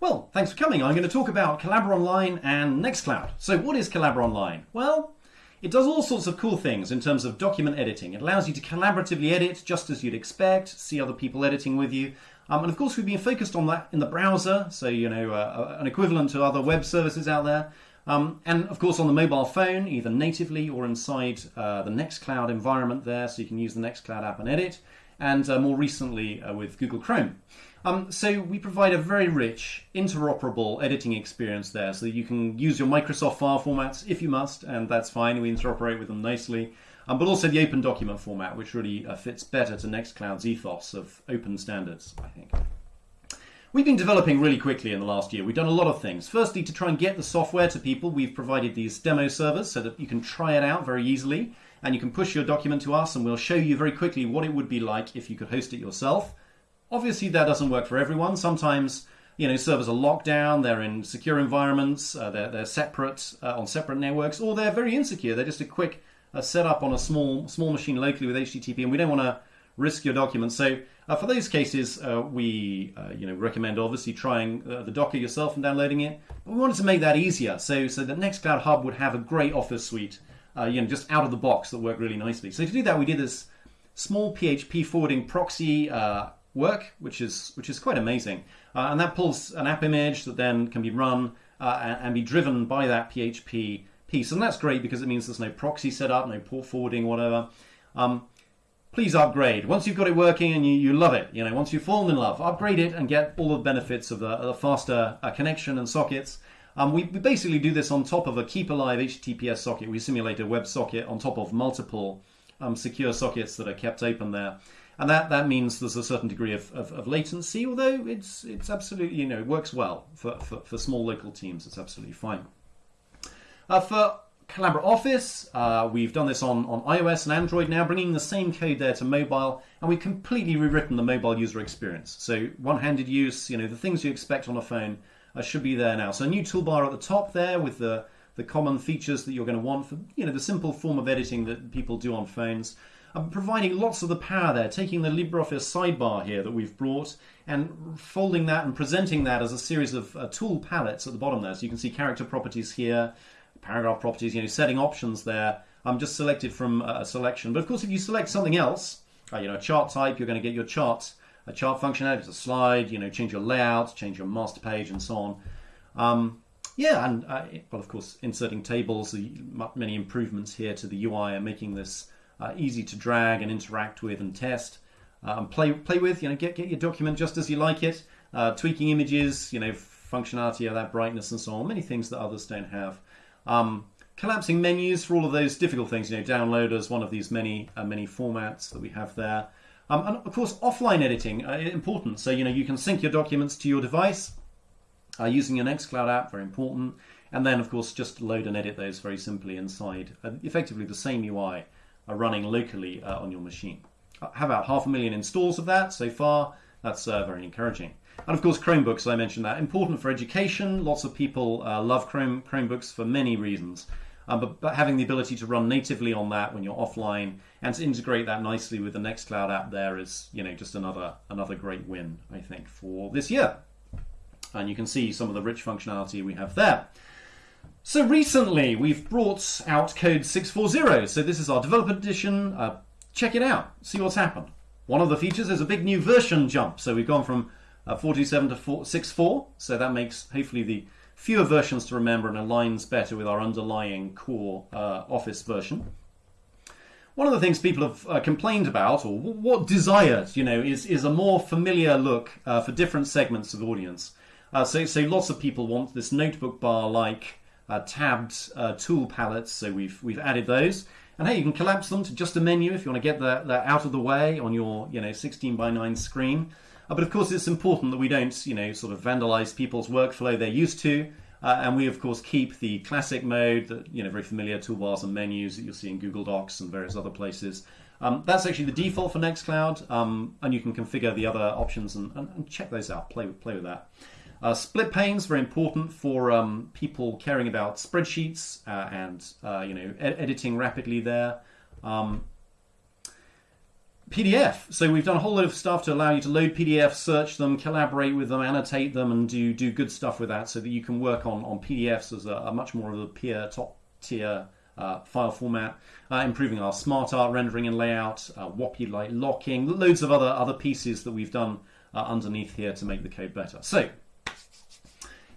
Well, thanks for coming. I'm going to talk about Collabora Online and Nextcloud. So what is Collabora Online? Well, it does all sorts of cool things in terms of document editing. It allows you to collaboratively edit just as you'd expect, see other people editing with you. Um, and of course, we've been focused on that in the browser, so you know, uh, an equivalent to other web services out there. Um, and of course, on the mobile phone, either natively or inside uh, the Nextcloud environment there, so you can use the Nextcloud app and edit. And uh, more recently uh, with Google Chrome. Um, so we provide a very rich, interoperable editing experience there, so that you can use your Microsoft file formats if you must, and that's fine. We interoperate with them nicely. Um, but also the open document format, which really uh, fits better to Nextcloud's ethos of open standards, I think. We've been developing really quickly in the last year. We've done a lot of things. Firstly, to try and get the software to people, we've provided these demo servers so that you can try it out very easily, and you can push your document to us, and we'll show you very quickly what it would be like if you could host it yourself. Obviously, that doesn't work for everyone. Sometimes, you know, servers are locked down, they're in secure environments, uh, they're, they're separate uh, on separate networks, or they're very insecure. They're just a quick uh, setup on a small small machine locally with HTTP, and we don't want to risk your documents. So uh, for those cases, uh, we uh, you know recommend obviously trying uh, the Docker yourself and downloading it. But we wanted to make that easier, so so the Nextcloud Hub would have a great Office suite, uh, you know, just out of the box that worked really nicely. So to do that, we did this small PHP forwarding proxy work, which is which is quite amazing. Uh, and that pulls an app image that then can be run uh, and, and, be driven by that PHP piece. And that's great because it means there's no proxy setup, no port forwarding, whatever. Um, please upgrade. Once you've got it working and you, you love it, you know, once you've fallen in love, upgrade it and get all the benefits of the, the faster uh, connection and sockets. Um, we, we, basically do this on top of a keep alive HTTPS socket. We simulate a web socket on top of multiple um, secure sockets that are kept open there and that, that means there's a certain degree of, of, of, latency, although it's it's absolutely you know it works well for, for, for small local teams. It's absolutely fine. Uh, for Collabora Office, uh, we've done this on, on iOS and Android now, bringing the same code there to mobile, and we've completely rewritten the mobile user experience. So one-handed use, you know, the things you expect on a phone uh, should be there now. So a new toolbar at the top there with the the common features that you're going to want for you know the simple form of editing that people do on phones. I'm providing lots of the power there, taking the LibreOffice sidebar here that we've brought and folding that and presenting that as a series of uh, tool palettes at the bottom there. So you can see character properties here, paragraph properties, you know, setting options there. I'm just selected from a selection. But of course, if you select something else, uh, you know, a chart type, you're going to get your chart, a chart functionality, it's a slide, you know, change your layout, change your master page, and so on. Um, yeah, and uh, well, of course, inserting tables, many improvements here to the UI and making this uh, easy to drag and interact with and test uh, and play play with. You know, get get your document just as you like it. Uh, tweaking images, you know, functionality of that brightness and so on. Many things that others don't have. Um, collapsing menus for all of those difficult things. You know, downloaders, one of these many uh, many formats that we have there. Um, and of course, offline editing uh, important. So you know, you can sync your documents to your device uh, using your Nextcloud app. Very important. And then, of course, just load and edit those very simply inside effectively the same UI are running locally uh, on your machine. Have about half a million installs of that so far. That's uh, very encouraging. And of course, Chromebooks, I mentioned that. Important for education. Lots of people uh, love Chrome, Chromebooks for many reasons. Um, but, but, having the ability to run natively on that when you're offline and to integrate that nicely with the Nextcloud app there is, you know, just another another great win, I think, for this year. And you can see some of the rich functionality we have there. So recently we've brought out code 640. So this is our developer edition. Uh, check it out, see what's happened. One of the features is a big new version jump. So we've gone from uh, 427 to 6.4. So that makes hopefully the fewer versions to remember and aligns better with our underlying core uh, Office version. One of the things people have uh, complained about, or what desired, you know, is, is a more familiar look uh, for different segments of audience. Uh, so, so lots of people want this notebook bar-like uh, tabbed uh, tool palettes. So we've we've added those. And hey, you can collapse them to just a menu if you want to get that, that out of the way on your you know 16 by 9 screen. Uh, but of course, it's important that we don't you know sort of vandalize people's workflow they're used to. Uh, and we of course keep the classic mode that you know very familiar toolbars and menus that you'll see in Google Docs and various other places. Um, that's actually the default for Nextcloud, um, and you can configure the other options and, and, and check those out. Play play with that. Uh, split panes very important for um, people caring about spreadsheets uh, and uh, you know ed editing rapidly there. Um, PDF. So we've done a whole lot of stuff to allow you to load PDFs, search them, collaborate with them, annotate them, and do do good stuff with that, so that you can work on on PDFs as a, a much more of a peer top tier uh, file format, uh, improving our smart art rendering and layout, uh, light locking, loads of other other pieces that we've done uh, underneath here to make the code better. So.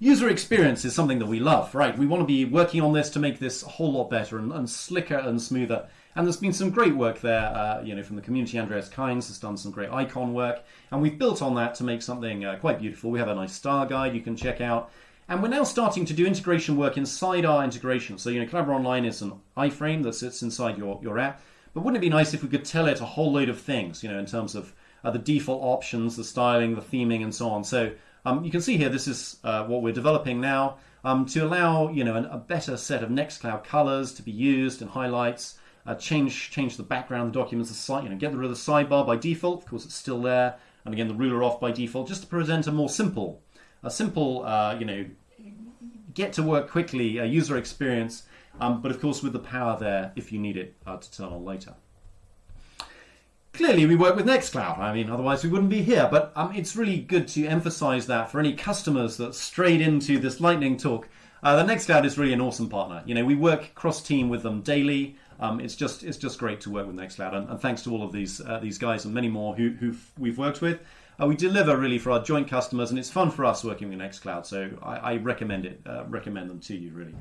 User experience is something that we love, right? We want to be working on this to make this a whole lot better and, and slicker and smoother. And there's been some great work there, uh, you know, from the community. Andreas Kainz has done some great icon work, and we've built on that to make something uh, quite beautiful. We have a nice star guide you can check out, and we're now starting to do integration work inside our integration. So, you know, Collabora Online is an iframe that sits inside your, your app. But wouldn't it be nice if we could tell it a whole load of things, you know, in terms of uh, the default options, the styling, the theming, and so on. So um, you can see here, this is uh, what we're developing now um, to allow, you know, an, a better set of Nextcloud colors to be used and highlights. Uh, change change the background the documents, the site, you know, get rid of the sidebar by default. Of course, it's still there, and again the ruler off by default, just to present a more simple, a simple, uh, you know, get to work quickly, a user experience, um, but of course with the power there if you need it uh, to turn on later. Clearly, we work with Nextcloud. I mean, otherwise we wouldn't be here. But um, it's really good to emphasize that for any customers that strayed into this lightning talk. Uh, the Nextcloud is really an awesome partner. You know, we work cross team with them daily. Um, it's just it's just great to work with Nextcloud, and, and thanks to all of these uh, these guys and many more who who we've worked with. Uh, we deliver really for our joint customers, and it's fun for us working with Nextcloud. So I, I recommend it, uh, recommend them to you really.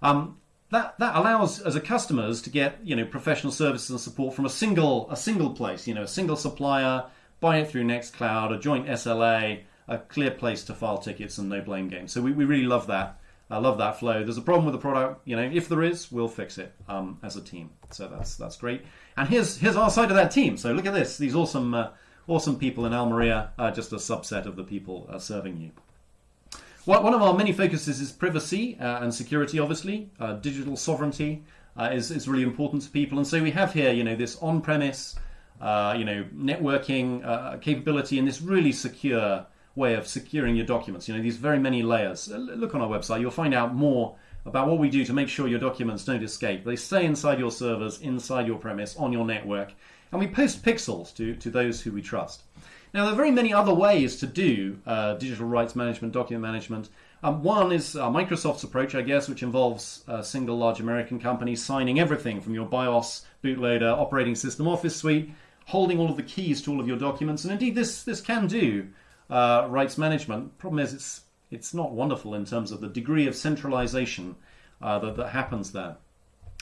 Um, that that allows as a customers to get you know professional services and support from a single a single place, you know, a single supplier, buy it through Nextcloud, a joint SLA, a clear place to file tickets, and no blame game. So we, we really love that. I love that flow. There's a problem with the product, you know. If there is, we'll fix it um, as a team. So that's that's great. And here's here's our side of that team. So look at this. These awesome uh, awesome people in Almeria are just a subset of the people uh, serving you. One of our many focuses is privacy uh, and security. Obviously, uh, digital sovereignty uh, is is really important to people. And so we have here, you know, this on-premise, uh, you know, networking capability and this really secure way of securing your documents. You know, these very many layers. Uh, look on our website, you'll find out more about what we do to make sure your documents don't escape. They stay inside your servers, inside your premise, on your network, and we post pixels to, to those who we trust. Now, there are very many other ways to do uh, digital rights management, document management. Um, one is uh, Microsoft's approach, I guess, which involves a single large American company signing everything from your BIOS, bootloader, operating system, Office suite, holding all of the keys to all of your documents. And indeed, this, this can do uh, rights management. Problem is, it's it's not wonderful in terms of the degree of centralization uh, that, that happens there.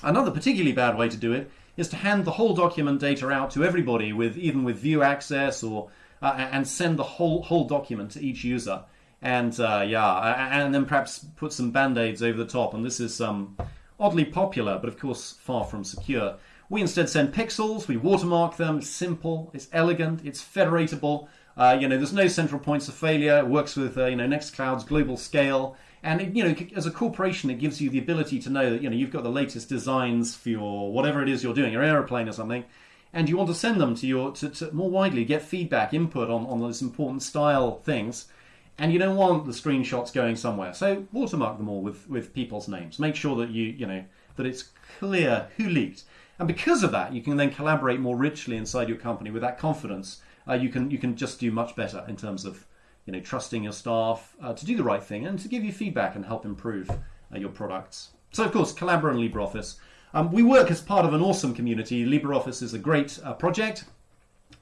Another particularly bad way to do it is to hand the whole document data out to everybody with even with view access or uh, and send the whole whole document to each user. And uh, yeah, and then perhaps put some band-aids over the top. And this is um, oddly popular, but of course far from secure. We instead send pixels. We watermark them. It's simple. It's elegant. It's federatable. Uh, you know, there's no central points of failure. It works with uh, you know Nextcloud's global scale, and it, you know, as a corporation, it gives you the ability to know that you know you've got the latest designs for your whatever it is you're doing, your aeroplane or something, and you want to send them to your to, to more widely get feedback, input on on those important style things, and you don't want the screenshots going somewhere. So watermark them all with with people's names. Make sure that you you know that it's clear who leaked, and because of that, you can then collaborate more richly inside your company with that confidence uh, you can you can just do much better in terms of you know trusting your staff uh, to do the right thing and to give you feedback and help improve uh, your products. So of course, Collabora and LibreOffice. Um, we work as part of an awesome community. LibreOffice is a great uh, project.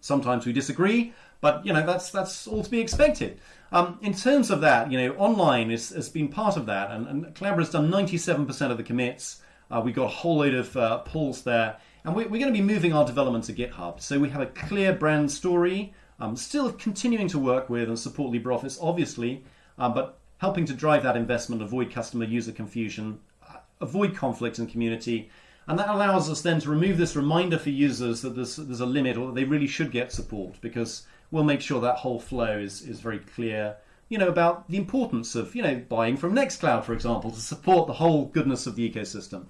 Sometimes we disagree, but you know that's that's all to be expected. Um, in terms of that, you know, online is, has been part of that, and, and Collabora's done 97% of the commits. Uh, we got a whole load of uh, pulls there, and we're, we're going to be moving our development to GitHub. So we have a clear brand story, um, still continuing to work with and support LibreOffice, obviously, um, but helping to drive that investment, avoid customer user confusion, uh, avoid conflict in community. And that allows us then to remove this reminder for users that there's, there's a limit or that they really should get support because we'll make sure that whole flow is, is very clear you know, about the importance of, you know, buying from Nextcloud, for example, to support the whole goodness of the ecosystem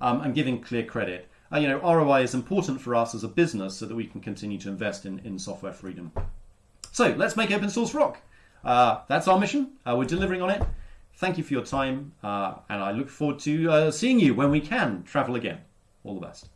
um, and giving clear credit uh, you know, ROI is important for us as a business so that we can continue to invest in, in software freedom. So let's make open source rock. Uh, that's our mission. Uh, we're delivering on it. Thank you for your time, uh, and I look forward to uh, seeing you when we can travel again. All the best.